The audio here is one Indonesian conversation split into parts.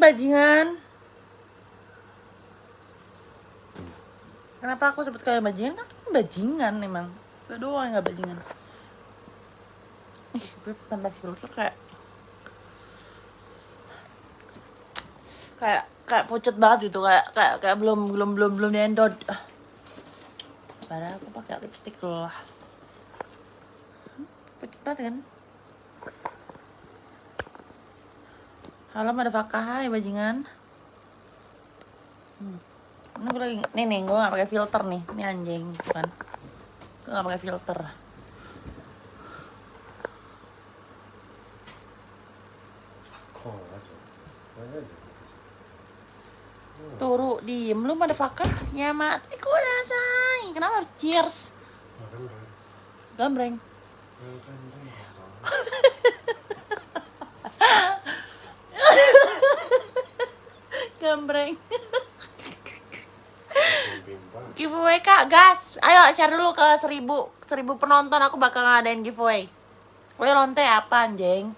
Bajingan. Kenapa aku sebut kalian bajingan? Kan bajingan emang. Gue doang gak bajingan. Ih, gue tanpa filter kayak kayak kayak pucet banget gitu kayak kayak kayak belum belum belum belum diendot padahal aku pakai lipstick lah Hmm, pucet banget kan halo motherfucker hai bajingan. Hmm. ini gue lagi nih nih gue gak pakai filter nih. Ini anjing gitu kan gue gak pakai filter. Aja. turu diem. Lu motherfucker ya mati kudasai kenapa harus cheers? Gambreng. Gambreng Bimbang. giveaway kak gas ayo share dulu ke seribu seribu penonton aku bakal ngadain giveaway Woi lonte apa anjing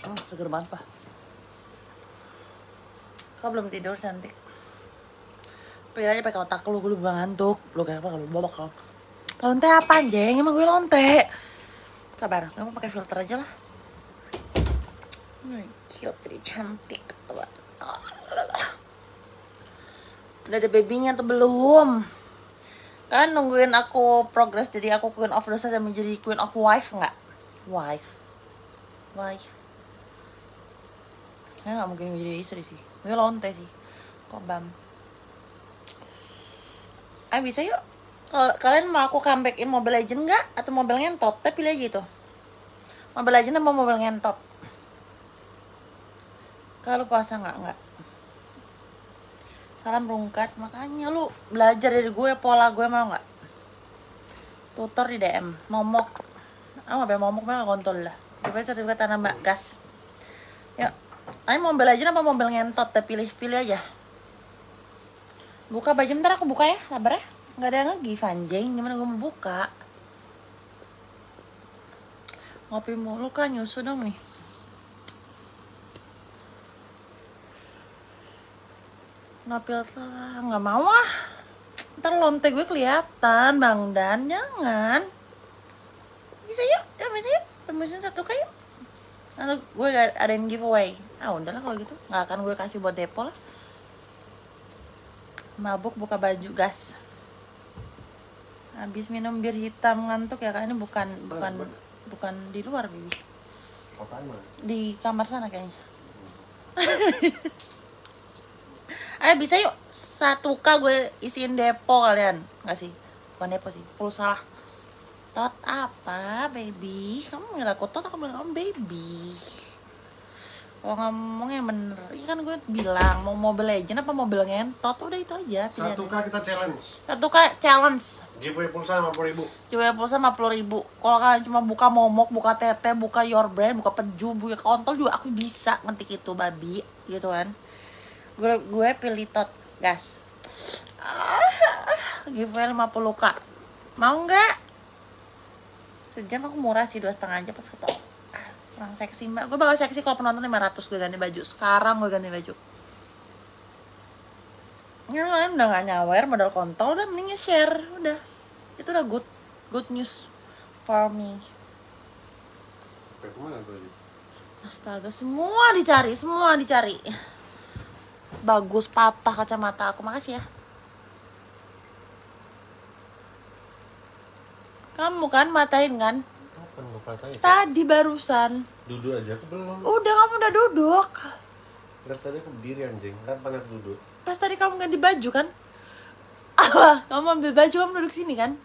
Oh, seger banget, Pak. Kau belum tidur, cantik. Pilih aja pakai otak lu, gue belum ngantuk. Lu kayak apa kalau babak kalau. Lonte apa anjing? Emang gue lonte. Sabar, kamu pakai filter aja lah. Hmm, cute, cantik tuh. Udah ada babynya atau belum? Kalian nungguin aku progress jadi aku queen of dosa dan menjadi queen of wife nggak? Wife, wife. Ya nggak mungkin menjadi istri sih. Gue lonte sih. Kok bam? Ah bisa yuk. Kalau kalian mau aku comebackin Mobile Legend nggak? Atau Mobile Ngentot? Tapi pilih aja itu. Mobile Legend apa Mobile Ngentot? Kalau puasa nggak nggak. Salam rungkat. Makanya lu belajar dari gue pola gue mau nggak? Tutor di DM. Momok. Ah, mau momok mah kontol lah. Gue sertifikat tanah mbak gas. Yuk. Ayo Mobile Legend apa Mobile Ngentot? Teh pilih pilih aja. Buka baju ntar aku buka ya, sabar ya. Nggak ada nge-give anjing, gimana gue mau buka? Ngopi mulu kan, nyusu dong nih. Nggak filter, nggak mau ah. Ntar lonte gue kelihatan, Bang Dan. Jangan. Bisa yuk, ya bisa yuk. Tembusin satu kayu. Nanti gue ada yang giveaway. Ah udahlah kalau gitu, nggak akan gue kasih buat depo lah. Mabuk buka baju gas. Habis minum bir hitam ngantuk ya kak. Ini bukan bukan Panas, bukan di luar bibi. Apaan di kamar sana kayaknya. Ayo bisa yuk. Satu k gue isiin depo kalian. Nggak sih? Bukan depo sih pulsa lah. Tot apa baby? Kamu nggak aku tot aku bilang kamu baby. Kalau ngomongnya bener, iya kan gue bilang mau Mobile Legend apa Mobile Ngentot udah itu aja. Satu K kita challenge. Satu k challenge Giveaway pulsa 50 ribu. Coba pulsa 50 ribu Kalau kalian cuma buka momok, buka tete, buka your brand, buka peju, buka kontol juga aku bisa ngetik itu babi gitu kan Gue gue pilih tot gas ah, Giveaway 50k Mau nggak? Sejam aku murah sih, dua setengah aja pas ketok Kurang seksi mbak. Gue bakal seksi kalau penonton 500 gue ganti baju. Sekarang gue ganti baju. Ya kalian udah gak nyawer modal kontol udah mending share udah. Itu udah good good news for me. Astaga semua dicari semua dicari. Bagus patah kacamata aku. Makasih ya. Kamu kan matain kan? Tadi barusan Duduk aja aku belum. udah kamu udah duduk Dari tadi aku berdiri anjing. Kan panas duduk. pas tadi kamu ganti baju kan apa kamu ambil baju kamu duduk sini kan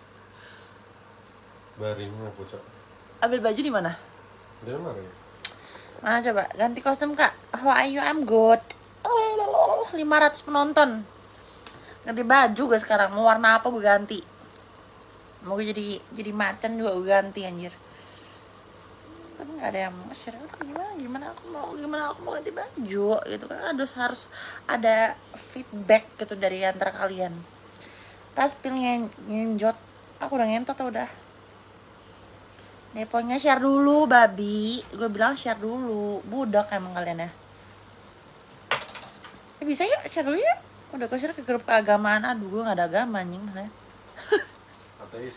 Baring aku cok. ambil baju di mana mana ya? Mana coba? Ganti kostum kak. How are you? I'm good. 500 penonton. Ganti baju gue sekarang. Mau warna apa gue ganti. Mau gue jadi jadi macan juga gue ganti anjir. Tapi nggak ada yang mau share. Aduh, gimana? Gimana aku mau? Gimana aku mau ganti baju? Gitu kan harus harus ada feedback gitu dari antara kalian. tas pilih ngenjot aku udah ngentot udah deponya share dulu babi gue bilang share dulu budak emang kalian ya Eh, bisa yuk share dulu ya udah gue share ke grup keagamaan aduh gue gak ada agama anjing Ateis.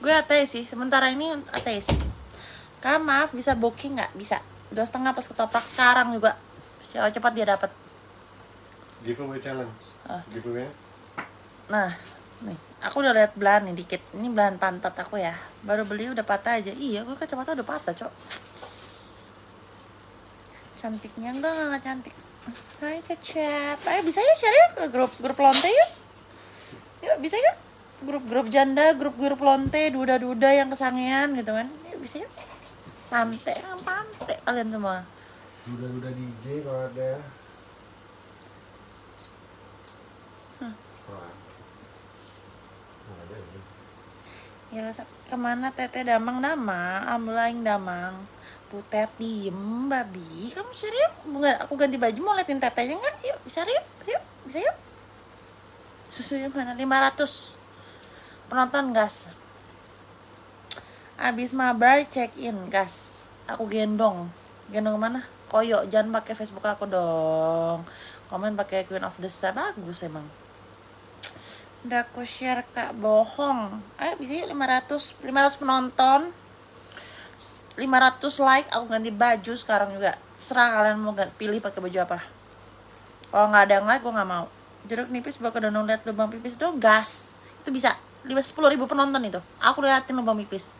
gue ateis sih sementara ini ateis kak maaf bisa booking nggak? Bisa. Dua setengah plus ketoprak sekarang juga. Siapa cepat dia dapat. Giveaway challenge. Ah. Giveaway. nah nih. Aku udah lihat belahan nih dikit. Ini belahan pantat aku ya. Baru beli udah patah aja. Iya gue kacamata udah patah cok. Cantiknya enggak enggak, enggak cantik. Hai cecep. Ayo bisa yuk share yuk ke grup grup lonte yuk? Yuk bisa yuk? Grup-grup janda grup-grup lonte duda-duda yang kesangean gitu kan. Yuk bisa yuk pante pante kalian semua Duda-duda DJ kalau ada. Hmm. Ya. Ya ke mana teteh damang damang, ambulaing damang. Putet diem babi, kamu serius? Bunga, aku ganti baju mau liatin tetehnya nggak? Yuk, bisa yuk, yuk, bisa yuk. Susunya mana? 500 penonton gas. Abis mabar check in gas. Aku gendong. Gendong ke mana? Koyo, jangan pakai Facebook aku dong. Komen pakai Queen of the Star bagus emang. Udah aku share kak. Bohong. Ayo bisa yuk 500 500 penonton. 500 like. Aku ganti baju sekarang juga. Serah kalian mau pilih pakai baju apa. Kalau nggak ada yang like gue nggak mau. Jeruk nipis bakal donong liat lubang pipis dong. Gas. Itu bisa. 10 ribu penonton itu. Aku liatin lubang pipis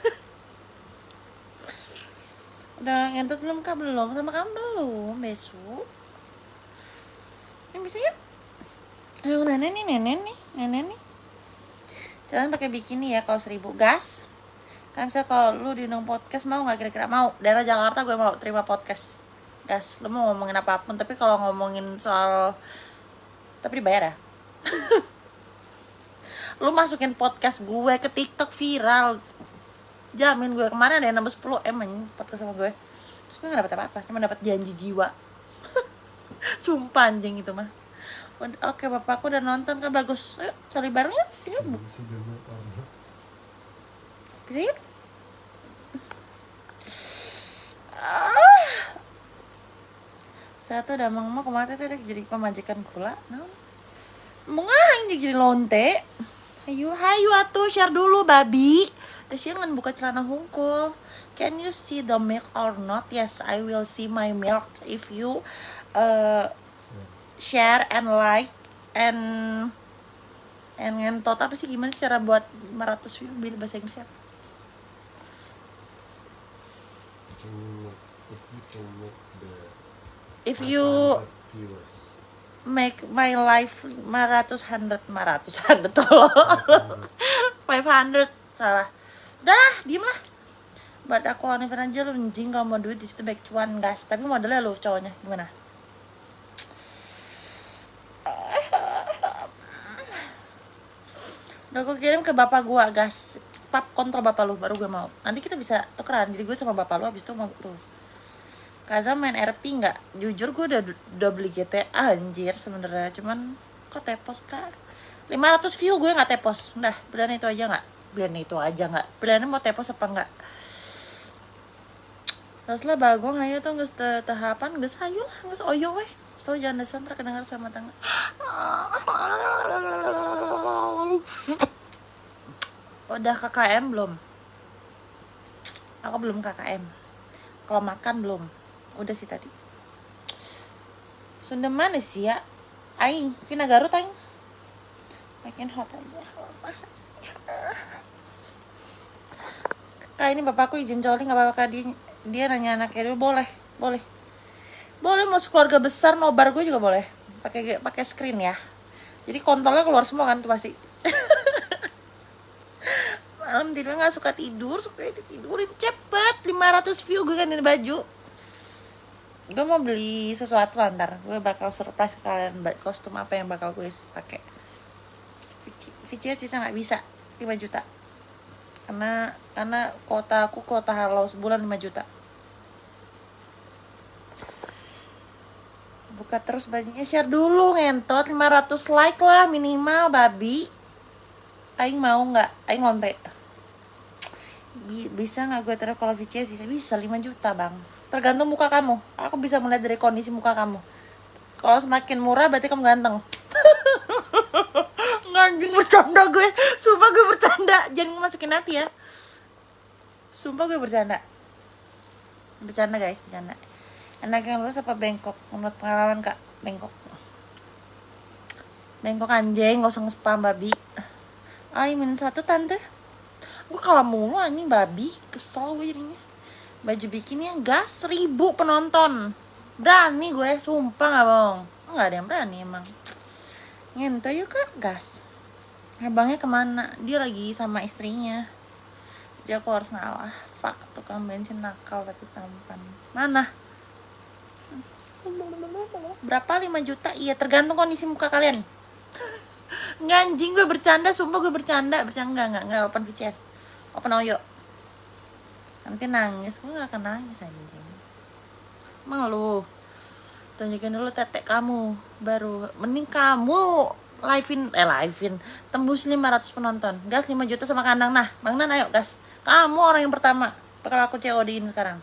Udah ngentot belum kak? Belum sama kamu belum besok Ini bisa yuk Ayo nenek nih, nenek nih, nenek nih. Jangan pakai bikini ya kalau seribu gas. Kan misalnya kalau lu diundang podcast mau nggak kira-kira mau? Daerah Jakarta gue mau terima podcast. Gas, lu mau ngomongin apa pun, tapi kalau ngomongin soal tapi dibayar ya. lu masukin podcast gue ke TikTok viral. Jamin gue kemarin ada yang nambah 10 M anjing podcast sama gue. Terus gue gak dapet apa-apa, cuma dapet janji jiwa. Sumpah anjing itu mah. Oke bapakku udah nonton kan bagus. Ayo cari bareng yuk. Yuk, bu- Bisa dulu orang. bisa yuk. Ah. Satu udah mau mau kemarin tuh jadi pemajikan gula. No. Mau ngapain dia jadi lonte? Ayo, hayu atuh share dulu babi. Jangan buka celana hungkul. Can you see the milk or not? Yes, I will see my milk if you uh, share and like and and ngentot apa sih gimana cara buat 500 view bil bahasa Inggrisnya Can make- If you can make the if you 500 viewers. Make my life 500 100 500 100 tolong. 500 salah. Udah diem lah. Buat aku Oliver aja lu anjing kalau mau duit di situ baik cuan gas tapi modelnya lu cowoknya gimana? Udah gue kirim ke bapak gua gas pap kontrol bapak lu baru gue mau. Nanti kita bisa tukeran jadi gue sama bapak lu abis itu mau lu Kaza main RP nggak? Jujur gue udah udah beli GTA anjir sebenarnya, cuman kok tepos kak? 500 view gue nggak tepos, udah pilihan itu aja nggak? Pilihan itu aja nggak? Pilihannya mau tepos apa nggak? Terus lah bagong ayo tuh nggak tahapan nggak sayu lah nggak oyo weh. Setelah jangan desan terkedengar sama tangga. Udah KKM belum? Aku belum KKM. Kalau makan belum? Udah sih tadi. Sunda mana sih ya? Aing, Vina Garut aing. Makin hot aja. Kak ini bapakku izin coli nggak apa-apa dia, nanya anaknya dulu boleh boleh boleh mau keluarga besar nobar gue juga boleh pakai pakai screen ya jadi kontolnya keluar semua kan tuh pasti malam tidur nggak suka tidur suka ditidurin cepet 500 view gue gantiin baju gue mau beli sesuatu lah ntar gue bakal surprise ke kalian kostum apa yang bakal gue pakai. VCS bisa nggak? Bisa 5 juta. Karena karena kota aku kota halau sebulan 5 juta. Buka terus bajunya share dulu ngentot. 500 like lah minimal babi. Aing mau nggak? Aing Bi- bisa nggak gue taruh kalau VCS bisa? Bisa 5 juta bang. Tergantung muka kamu. Aku bisa melihat dari kondisi muka kamu. Kalau semakin murah berarti kamu ganteng. Nggak, anjing bercanda gue. Sumpah gue bercanda. Jangan masukin hati ya. Sumpah gue bercanda. Bercanda guys bercanda. Enak yang lurus apa bengkok menurut pengalaman kak bengkok bengkok anjing gak usah nge-spam babi. Ay minus satu tante gue kalah mulu anjing babi. Kesel gue jadinya. Baju bikini yang gas seribu penonton. Berani gue sumpah gak bohong. Nggak ada yang berani emang? Ngento yuk kak. Gas. Abangnya ke mana? Dia lagi sama istrinya. Jadi aku harus ngalah. Fuck tukang bensin nakal tapi tampan. Mana? Berapa? 5 juta? Iya tergantung kondisi muka kalian. Nggak anjing gue bercanda. Sumpah gue bercanda. Bercanda nggak nggak. Nggak open VCS open oyo nanti nangis. Gue nggak akan nangis anjing. Emang lu tunjukin dulu tetek kamu. Baru. Mending kamu livein. Eh livein. Tembus 500 penonton. Gas 5 juta sama kandang nah bang Nan ayo gas. Kamu orang yang pertama. Bakal aku COD-in sekarang.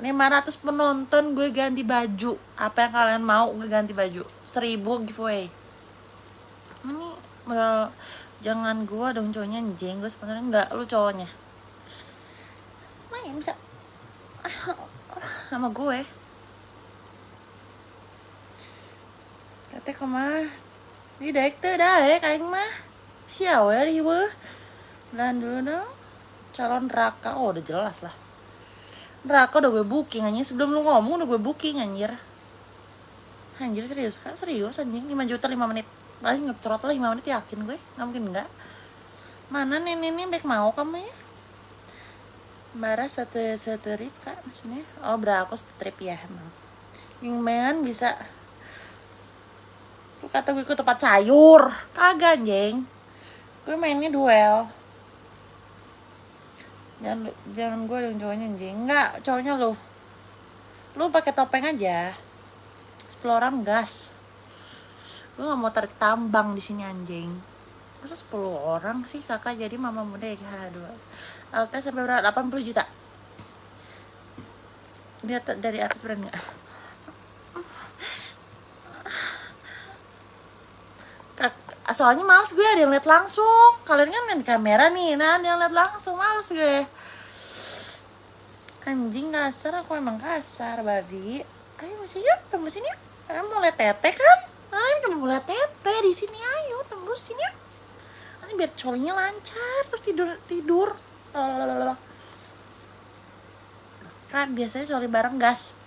500 penonton gue ganti baju. Apa yang kalian mau gue ganti baju. 1000 giveaway. Ini jangan gue dong cowoknya anjing gue sebenarnya enggak lu cowoknya? Main bisa. Sama gue. Tete kemah Di daik tuh daik aing mah. Siau ya beuh Dan dulu dong. Calon Raka Oh udah jelas lah. Raka udah gue booking anjir Sebelum lu ngomong udah gue booking anjir. Anjir serius kak Serius anjing. 5 juta 5 menit Paling lah 5 menit yakin gue. Gak mungkin enggak Mana nenek-nenek baik mau kamu ya? Bara satu trip kak maksudnya. Oh beraku satu trip ya emang. Yang main bisa. Lu kata gue ikut tempat sayur. Kagak anjing. Gue mainnya duel. Jangan, jangan gue dong cowoknya anjing. Enggak, cowoknya lu. Lu pakai topeng aja. 10 orang gas Gue gak mau tarik tambang di sini anjing. Masa 10 orang sih kakak? Jadi mama muda ya dua. LT sampai berapa? 80 juta. Dia dari atas berani gak? soalnya males gue ada yang lihat langsung. Kalian kan main kamera nih nah ada yang lihat langsung males gue. Anjing kasar. Aku emang kasar babi. Ayo masih yuk tembusin yuk. Ayo mau lihat tete kan ayo mau lihat tete di sini ayo tembusin yuk nanti biar colinya lancar terus tidur tidur kan biasanya coli bareng gas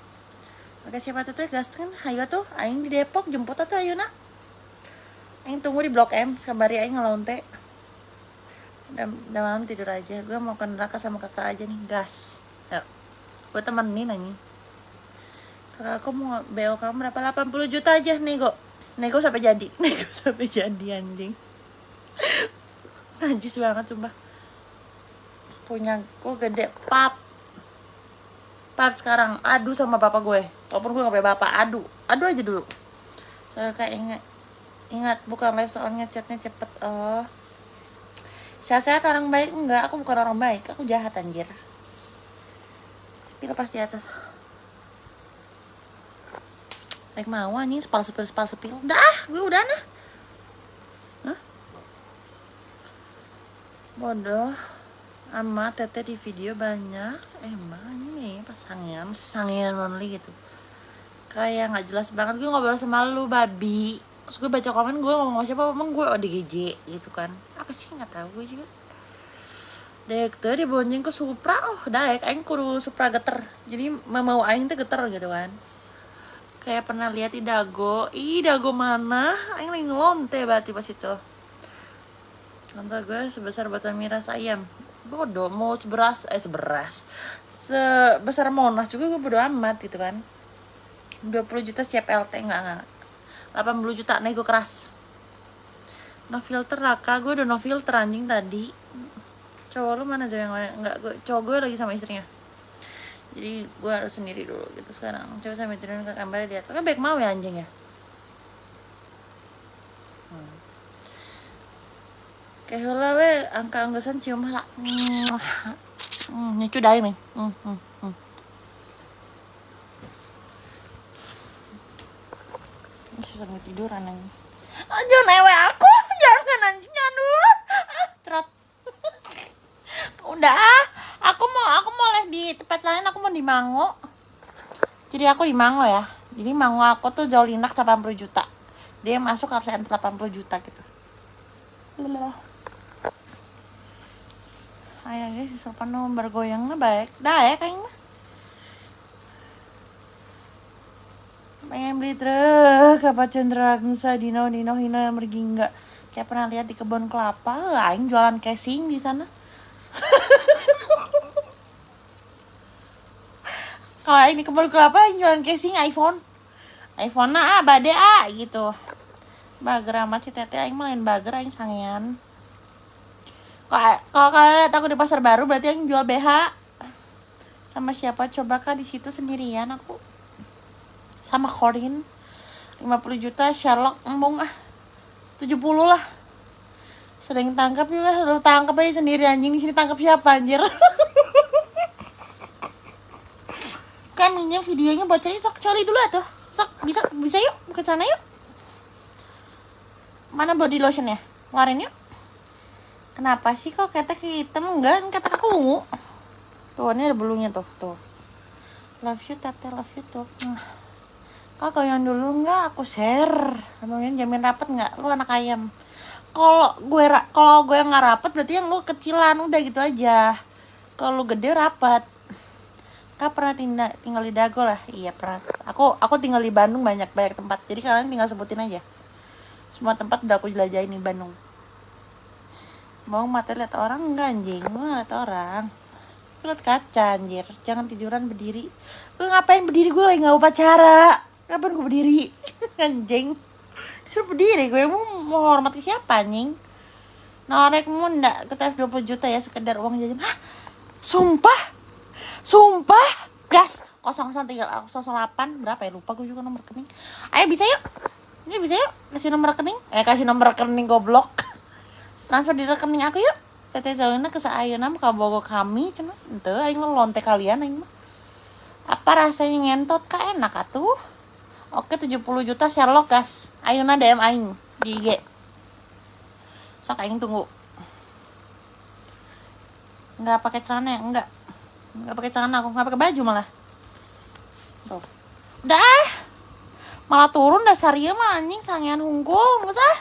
Oke siapa tuh gas kan ayo tuh aing di Depok jemput tuh ayo nak Aing tunggu di Blok M, sekembari Aing ngelonte. Udah, malam tidur aja. Gue mau ke neraka sama kakak aja nih, gas. Yuk. Gue temenin nanya. Kakak aku mau BO kamu berapa? 80 juta aja, nego. Nego sampai jadi. Nego sampai jadi anjing. Najis banget sumpah. Punya gue gede, pap. Pap sekarang adu sama bapak gue. Walaupun gue gak punya bapak, adu. Adu aja dulu. Soalnya kayak inget Ingat, bukan live soalnya chatnya cepet. Oh. Sehat-sehat orang baik? Enggak, aku bukan orang baik. Aku jahat anjir. Sepil pas di atas. Baik mau anjing, sepal sepil, sepal sepil. Udah ah, gue udah nah. Hah? Bodoh. Amat tete di video banyak. Emang ini pasangan, sangian only gitu. Kayak nggak jelas banget gue ngobrol sama lu babi terus gue baca komen gue ngomong siapa emang gue ODGJ gitu kan apa sih nggak tahu gue juga Dek tuh dia bonceng ke Supra oh daek aing kudu Supra geter jadi mau aing tuh geter gitu kan kayak pernah lihat di dago. Ih dago mana? Aing lagi ngelonte berarti pas itu. Contoh gue sebesar botol miras ayam. Bodoh mau seberas eh seberas. Sebesar monas juga gue bodo amat gitu kan. 20 juta siap LT enggak enggak. 80 juta nego keras. No filter raka gue udah no filter anjing tadi. Cowok lu mana aja yang enggak gue cowok gue lagi sama istrinya jadi gue harus sendiri dulu gitu sekarang. Coba sampai turun ke kamar di atas kan baik mau ya anjing ya? Hmm. kayak heula we. Angka anggesan cium hala hmm, nyecu dahi nih hmm, hmm, hmm. Susah nggak tidur aneh oh, jangan ewe aku. Jangan anjing jangan ah, cerot udah ah aku mau aku mau les di tempat lain aku mau di Mango. Jadi aku di Mango ya. Jadi Mango aku tuh jauh linak 80 juta. Dia masuk harus 80 juta gitu. Ayo guys, sopan nomor bergoyangnya baik. Dah ya kayaknya. Pengen beli truk. Apa cenderangsa dino dino hino yang pergi enggak kayak pernah lihat di kebun kelapa aing jualan casing di sana kalau aing di kebun kelapa aing jualan casing iPhone. iPhone na ah bade ah gitu. Bager amat si tete. Aing main bager aing sangean. Kok- kalau kalian lihat aku di pasar baru berarti aing jual BH sama siapa? Coba kak di situ sendirian aku? Sama Corin. 50 juta Sherlock embung ah. 70 lah. Sering tangkap juga selalu tangkap aja sendiri anjing. Di sini tangkap siapa anjir kan minyak videonya bocahnya sok cari dulu atuh. Sok bisa bisa yuk ke sana yuk. Mana body lotionnya? Keluarin yuk. Kenapa sih kok kata hitam? Enggak kata aku ungu tuh ini ada bulunya tuh tuh. Love you tete love you tuh. Kak goyang dulu? Nggak aku share. Namanya jamin rapet nggak lu anak ayam. Kalau gue kalau gue nggak rapet berarti yang lu kecilan. Udah gitu aja. Kalau gede rapet Kak pernah tinggal tinggal di Dago lah. Iya pernah. Aku aku tinggal di Bandung banyak banyak tempat. Jadi kalian tinggal sebutin aja. Semua tempat udah aku jelajahin di Bandung. Mau mata lihat orang enggak anjing? Nggak lihat orang? Lihat kaca anjir. Jangan tiduran berdiri. Lu ngapain berdiri? Gue lagi nggak upacara kapan gue berdiri? Anjing. Disuruh berdiri gue mau mau hormati siapa anjing? Norekmu ndak ke 20 juta ya sekedar uang jajan. Hah? Sumpah sumpah? Gas. 003 08 berapa ya? Lupa gue juga nomor rekening. Ayo bisa yuk. Ini bisa yuk. Kasih nomor rekening. Eh kasih nomor rekening goblok. Transfer di rekening aku yuk. Teteh Zalina ke Saayana ke Bogo kami cina ente aing lo lonte kalian aing mah. Apa rasanya ngentot? Kak enak atuh. Oke 70 juta Sherlock gas. Ayeuna DM aing di IG sok aing tunggu. Nggak pakai celana ya? Enggak nggak pakai celana aku nggak pakai baju malah. Tuh. Udah ah. malah turun dasar ieu mah anjing sangean hungkul nggak usah